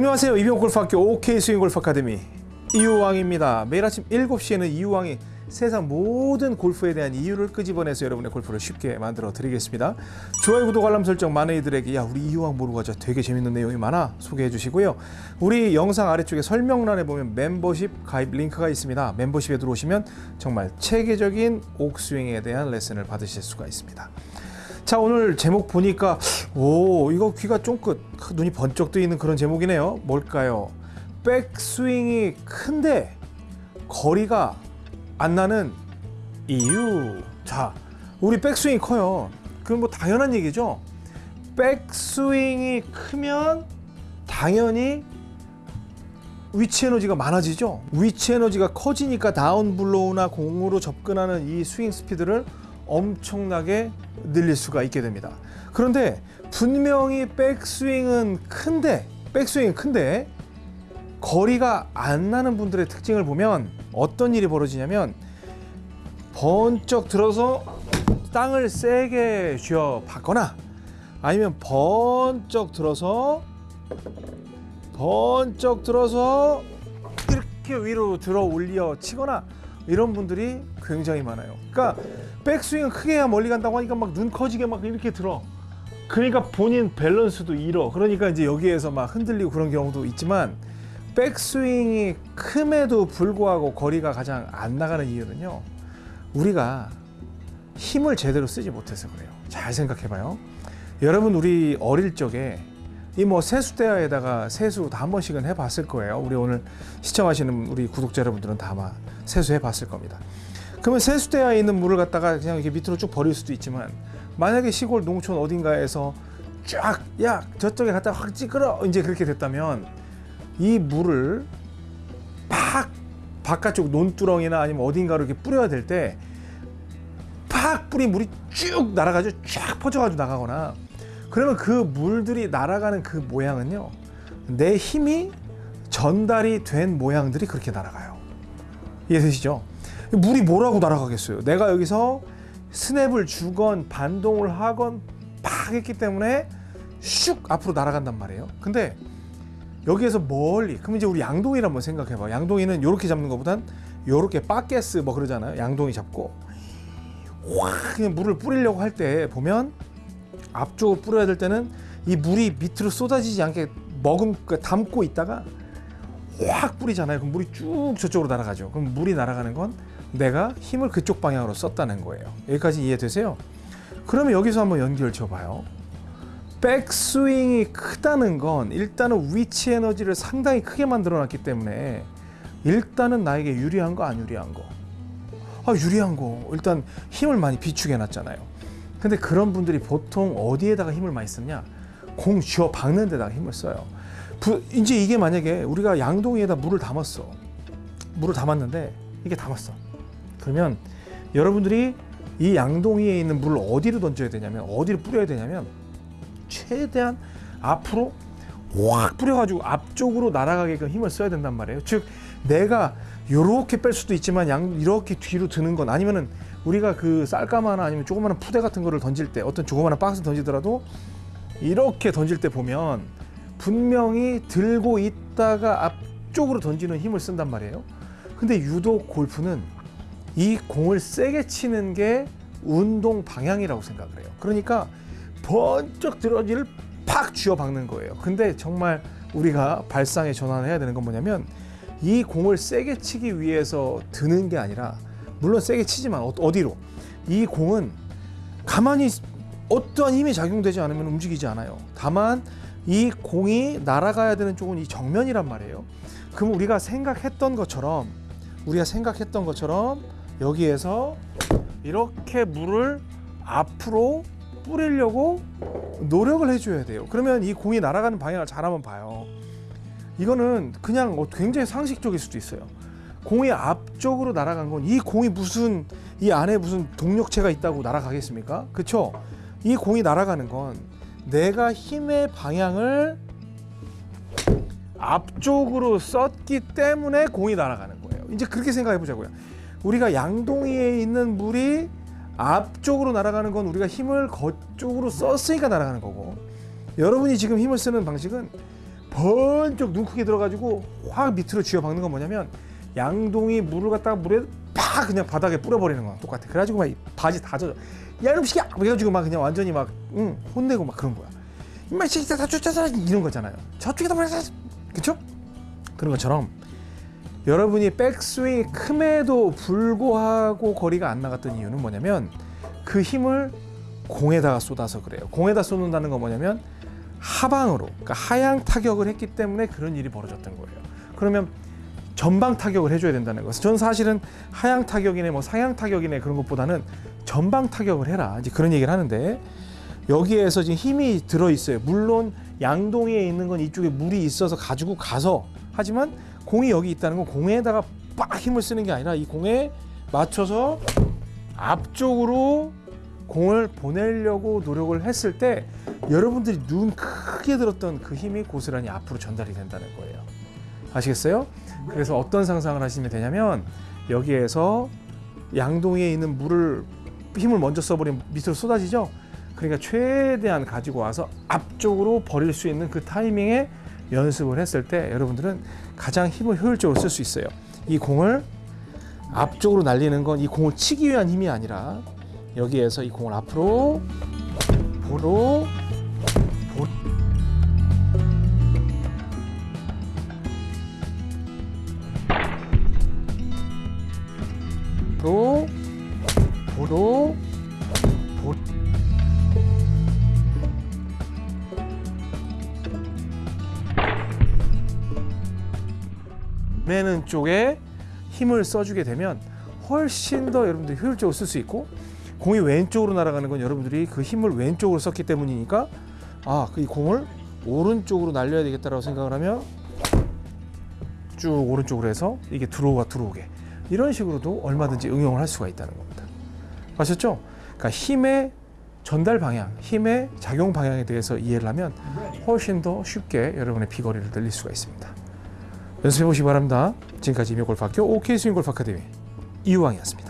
안녕하세요. 이병골프학교 OK 스윙골프 아카데미. 이유왕입니다. 매일 아침 7시에는 이유왕이 세상 모든 골프에 대한 이유를 끄집어내서 여러분의 골프를 쉽게 만들어 드리겠습니다. 좋아요 구독 알람 설정 많은 이들에게 야 우리 이유왕 모르고 가자. 되게 재밌는 내용이 많아. 소개해 주시고요. 우리 영상 아래쪽에 설명란에 보면 멤버십 가입 링크가 있습니다. 멤버십에 들어오시면 정말 체계적인 옥스윙에 대한 레슨을 받으실 수가 있습니다 자 오늘 제목 보니까 오 이거 귀가 쫑긋 눈이 번쩍 뜨이는 그런 제목이네요. 뭘까요? 백스윙이 큰데 거리가 안 나는 이유. 자 우리 백스윙이 커요. 그럼 뭐 당연한 얘기죠. 백스윙이 크면 당연히 위치 에너지가 많아지죠. 위치 에너지가 커지니까 다운블로우나 공으로 접근하는 이 스윙 스피드를 엄청나게 늘릴 수가 있게 됩니다. 그런데 분명히 백스윙은 큰데 백스윙은 큰데 거리가 안 나는 분들의 특징을 보면 어떤 일이 벌어지냐면 번쩍 들어서 땅을 세게 쥐어 받거나 아니면 번쩍 들어서 번쩍 들어서 이렇게 위로 들어 올려 치거나 이런 분들이 굉장히 많아요. 그러니까 백스윙은 크게 해야 멀리 간다고 하니까 막 눈 커지게 막 이렇게 들어. 그러니까 본인 밸런스도 잃어. 그러니까 이제 여기에서 막 흔들리고 그런 경우도 있지만 백스윙이 큼에도 불구하고 거리가 가장 안 나가는 이유는요. 우리가 힘을 제대로 쓰지 못해서 그래요. 잘 생각해봐요. 여러분 우리 어릴 적에 이 뭐 세수대야에다가 세수 다 한 번씩은 해봤을 거예요. 우리 오늘 시청하시는 우리 구독자 여러분들은 다 아마 세수해 봤을 겁니다. 그러면 세수대야에 있는 물을 갖다가 그냥 이렇게 밑으로 쭉 버릴 수도 있지만 만약에 시골 농촌 어딘가에서 쫙 야 저쪽에 갖다 확 찌끄러 이제 그렇게 됐다면 이 물을 팍 바깥쪽 논두렁이나 아니면 어딘가로 이렇게 뿌려야 될 때 팍 뿌린 물이 쭉 날아가지고 쫙 퍼져가지고 나가거나 그러면 그 물들이 날아가는 그 모양은요 내 힘이 전달이 된 모양들이 그렇게 날아가요 이해되시죠? 물이 뭐라고 날아가겠어요? 내가 여기서 스냅을 주건 반동을 하건 팍 했기 때문에 슉 앞으로 날아간단 말이에요. 근데 여기에서 멀리 그럼 이제 우리 양동이를 한번 생각해 봐 양동이는 이렇게 잡는 것보단 이렇게 빠게스 뭐 그러잖아요. 양동이 잡고. 확 그냥 물을 뿌리려고 할 때 보면 앞쪽으로 뿌려야 될 때는 이 물이 밑으로 쏟아지지 않게 머금 그 담고 있다가 확 뿌리잖아요. 그럼 물이 쭉 저쪽으로 날아가죠. 그럼 물이 날아가는 건 내가 힘을 그쪽 방향으로 썼다는 거예요. 여기까지 이해되세요? 그러면 여기서 한번 연결 줘봐요. 백스윙이 크다는 건 일단은 위치 에너지를 상당히 크게 만들어 놨기 때문에 일단은 나에게 유리한 거 안 유리한 거. 아 유리한 거 일단 힘을 많이 비축해 놨잖아요. 근데 그런 분들이 보통 어디에다가 힘을 많이 쓰냐? 공 쥐어 박는 데다가 힘을 써요. 부, 이제 이게 만약에 우리가 양동이에다 물을 담았어. 물을 담았는데 이게 담았어. 그러면 여러분들이 이 양동이에 있는 물을 어디로 던져야 되냐면 어디로 뿌려야 되냐면 최대한 앞으로 확 뿌려가지고 앞쪽으로 날아가게끔 힘을 써야 된단 말이에요. 즉 내가 이렇게 뺄 수도 있지만 양 이렇게 뒤로 드는 건 아니면은 우리가 그 쌀가마나 아니면 조그마한 푸대 같은 거를 던질 때 어떤 조그마한 박스 던지더라도 이렇게 던질 때 보면 분명히 들고 있다가 앞쪽으로 던지는 힘을 쓴단 말이에요. 근데 유독 골프는 이 공을 세게 치는 게 운동 방향이라고 생각을 해요. 그러니까 번쩍 들어지를 팍 쥐어 박는 거예요. 근데 정말 우리가 발상의 전환을 해야 되는 건 뭐냐면 이 공을 세게 치기 위해서 드는 게 아니라 물론 세게 치지만 어- 어디로 이 공은 가만히 어떠한 힘이 작용되지 않으면 움직이지 않아요. 다만 이 공이 날아가야 되는 쪽은 이 정면이란 말이에요. 그럼 우리가 생각했던 것처럼 우리가 생각했던 것처럼 여기에서 이렇게 물을 앞으로 뿌리려고 노력을 해줘야 돼요. 그러면 이 공이 날아가는 방향을 잘 한번 봐요. 이거는 그냥 어, 굉장히 상식적일 수도 있어요. 공이 앞쪽으로 날아간 건 이 공이 무슨 이 안에 무슨 동력체가 있다고 날아가겠습니까? 그렇죠? 이 공이 날아가는 건 내가 힘의 방향을 앞쪽으로 썼기 때문에 공이 날아가는 거예요. 이제 그렇게 생각해 보자고요. 우리가 양동이에 있는 물이 앞쪽으로 날아가는 건 우리가 힘을 거쪽으로 썼으니까 날아가는 거고 여러분이 지금 힘을 쓰는 방식은 번쩍 눈 크게 들어가지고 확 밑으로 쥐어 박는 건 뭐냐면 양동이 물을 갖다가 물에 팍 그냥 바닥에 뿌려버리는 거랑 똑같아. 그래가지고 막이 바지 다 젖어. 야 이놈 새끼야! 그래가지고 막 그냥 완전히 막 응, 혼내고 막 그런 거야. 이마 새끼들 다 쫓아서 이런 거잖아요. 저쪽에다 버려서 그쵸? 그런 것처럼 여러분이 백스윙이 큼에도 불구하고 거리가 안 나갔던 이유는 뭐냐면 그 힘을 공에다가 쏟아서 그래요. 공에다 쏟는다는 건 뭐냐면 하방으로, 그러니까 하향 타격을 했기 때문에 그런 일이 벌어졌던 거예요. 그러면 전방 타격을 해줘야 된다는 것은 저는 사실은 하향 타격이네 뭐 상향 타격이네 그런 것보다는 전방 타격을 해라 이제 그런 얘기를 하는데 여기에서 지금 힘이 들어 있어요. 물론 양동이에 있는 건 이쪽에 물이 있어서 가지고 가서 하지만 공이 여기 있다는 건 공에다가 빡 힘을 쓰는 게 아니라 이 공에 맞춰서 앞쪽으로 공을 보내려고 노력을 했을 때 여러분들이 눈 크게 들었던 그 힘이 고스란히 앞으로 전달이 된다는 거예요. 아시겠어요? 그래서 어떤 상상을 하시면 되냐면 여기에서 양동이에 있는 물을 힘을 먼저 써버리면 밑으로 쏟아지죠. 그러니까 최대한 가지고 와서 앞쪽으로 버릴 수 있는 그 타이밍에 연습을 했을 때 여러분들은 가장 힘을 효율적으로 쓸 수 있어요. 이 공을 앞쪽으로 날리는 건 이 공을 치기 위한 힘이 아니라 여기에서 이 공을 앞으로 보로 로 보로 보. 매는 쪽에 힘을 써주게 되면 훨씬 더 여러분들이 효율적으로 쓸 수 있고 공이 왼쪽으로 날아가는 건 여러분들이 그 힘을 왼쪽으로 썼기 때문이니까 아, 그이 공을 오른쪽으로 날려야 되겠다라고 생각을 하면 쭉 오른쪽으로 해서 이게 들어오가 들어오게 이런 식으로도 얼마든지 응용을 할 수가 있다는 겁니다. 아셨죠? 그러니까 힘의 전달 방향, 힘의 작용 방향에 대해서 이해를 하면 훨씬 더 쉽게 여러분의 비거리를 늘릴 수가 있습니다. 연습해 보시기 바랍니다. 지금까지 임용골프학교 OK 스윙골프 아카데미 이유왕이었습니다.